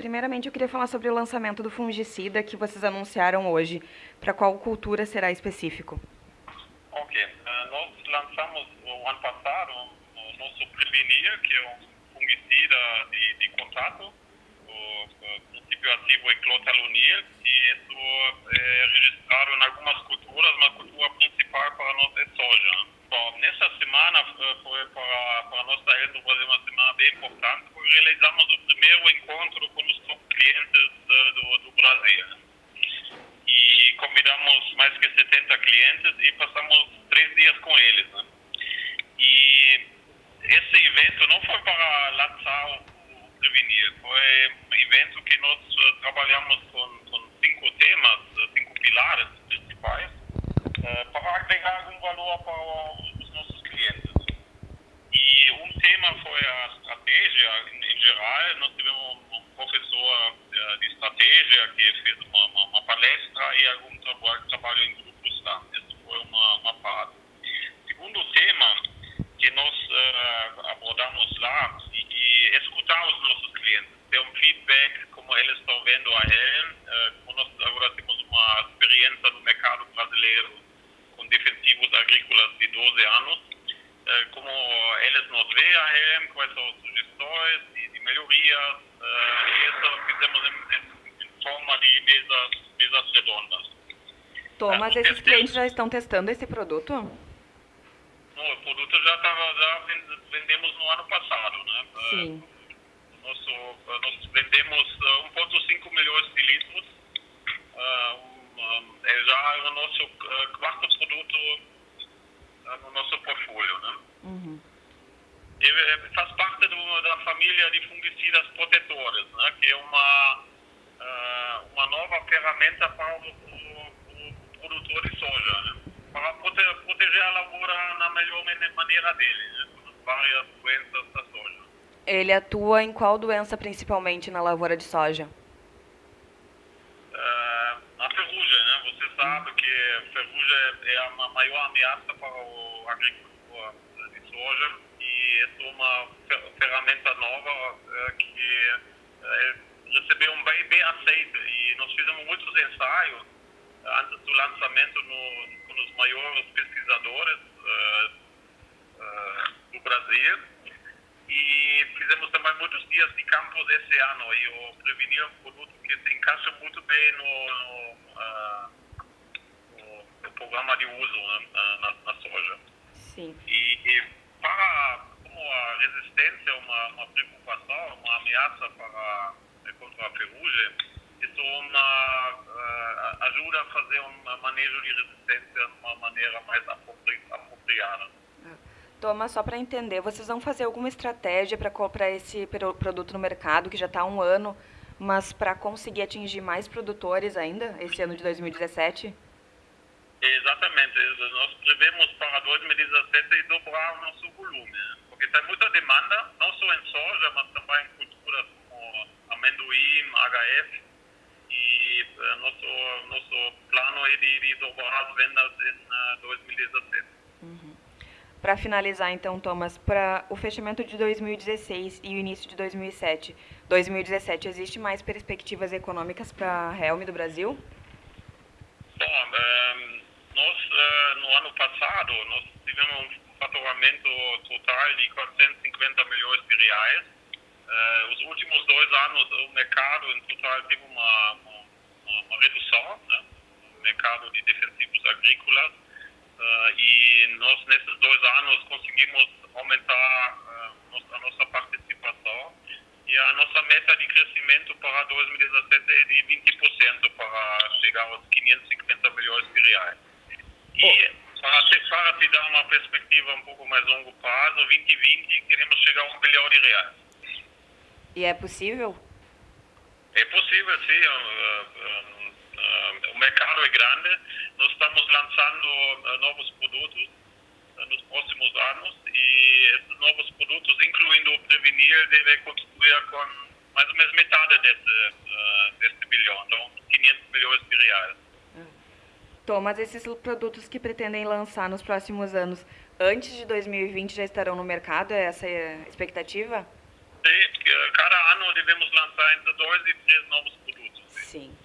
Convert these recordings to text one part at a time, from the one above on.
primeiramente eu queria falar sobre o lançamento do fungicida que vocês anunciaram hoje. Para qual cultura será específico? Ok. Uh, nós lançamos o ano passado o nosso Prevenir, que é um fungicida de, de contato, o, o princípio ativo é clotalonil, e isso é registrado em algumas culturas, mas a cultura principal para nós é soja. Bom, nessa semana foi para, para nós da do Brasil uma semana bem importante, porque realizamos o primeiro encontro com os top clientes do, do Brasil. E convidamos mais que 70 clientes e passamos três dias com eles. Né? E esse evento não foi para lançar o Prevenir, foi um evento que nós trabalhamos com, com cinco temas, cinco pilares principais, para agregar algum valor para os nossos clientes. E um tema foi a estratégia em, em geral. Nós tivemos um professor de estratégia que fez uma, uma, uma palestra e algum trabalho, trabalho em grupos lá. Essa foi uma, uma parte. Segundo tema que nós uh, abordamos lá e, e, escutar os nossos clientes, ter um feedback como eles estão vendo a Helm, uh, como nós agora temos uma experiência no mercado brasileiro com defensivos agrícolas de 12 anos, uh, como eles nos veem a Helm, quais são as sugestões de, de melhorias, e isso fizemos em, em, forma de mesas, mesas redondas. Thomas, esses clientes já estão testando esse produto? o produto já estava já vendemos no ano passado, né? Sim. Uh, nosso, nós vendemos 1,5 milhões de litros. Uh, um, é já o nosso uh, quarto produto no nosso portfólio, né? Uhum. Ele faz parte do, da família de fungicidas protetores, né? Que é uma uma nova ferramenta para o, o, o produtor de soja, né? para proteger a lavoura na melhor maneira dele, né? várias doenças da soja. Ele atua em qual doença principalmente na lavoura de soja? Uh, a ferrugem, né? Você sabe que ferrugem é a maior ameaça para o agricultor soja e é uma ferramenta nova uh, que uh, recebeu um bem, bem aceito e nós fizemos muitos ensaios antes do lançamento no, com os maiores pesquisadores do Brasil e fizemos também muitos dias de campos esse ano e o Prevenir é um produto que se encaixa muito bem no, no, no programa de uso né, na, na, soja. Sim. E, e, para como a resistência é uma, uma para contra a ferrugem, isso uma, uh, ajuda a fazer um manejo de resistência de uma maneira mais apropri apropriada. Thomas, só para entender, vocês vão fazer alguma estratégia para comprar esse produto no mercado, que já está há um ano, mas para conseguir atingir mais produtores ainda, esse ano de 2017? Exatamente. Nós prevemos para 2017 dobrar o nosso volume, porque tem muita demanda, não só em soja, mas também em amendoim, E uh, nosso, nosso plano é de, de dobrar as vendas em uh, 2017. Uhum. Para finalizar, então, Thomas, para o fechamento de 2016 e o início de 2007, 2017, existe mais perspectivas econômicas para a Helm do Brasil? Bom, um, nós, uh, no ano passado, nós tivemos um faturamento total de 450 milhões de reais, Uh, os últimos dois anos o mercado em total teve uma, uma, uma redução né, no mercado de defensivos agrícolas uh, e nós nesses dois anos conseguimos aumentar uh, a nossa participação e a nossa meta de crescimento para 2017 é de 20% para chegar aos 550 milhões de reais. E para te, para te dar uma perspectiva um pouco mais longo prazo, 2020 queremos chegar a um bilhão de reais. E é possível? É possível, sim. Uh, uh, o mercado é grande. Nós estamos lançando novos produtos nos próximos anos e esses novos produtos, incluindo o Prevenir, devem contribuir com mais ou menos metade desse, desse bilhão, então 500 milhões de reais. Thomas, esses produtos que pretendem lançar nos próximos anos, antes de 2020 já estarão no mercado? É essa a expectativa? Sim, pretendemos lançar entre dois e três novos produtos. Sim.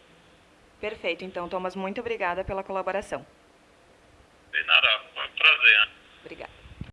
Perfeito. Então, Thomas, muito obrigada pela colaboração. De nada. Foi um prazer. Obrigada.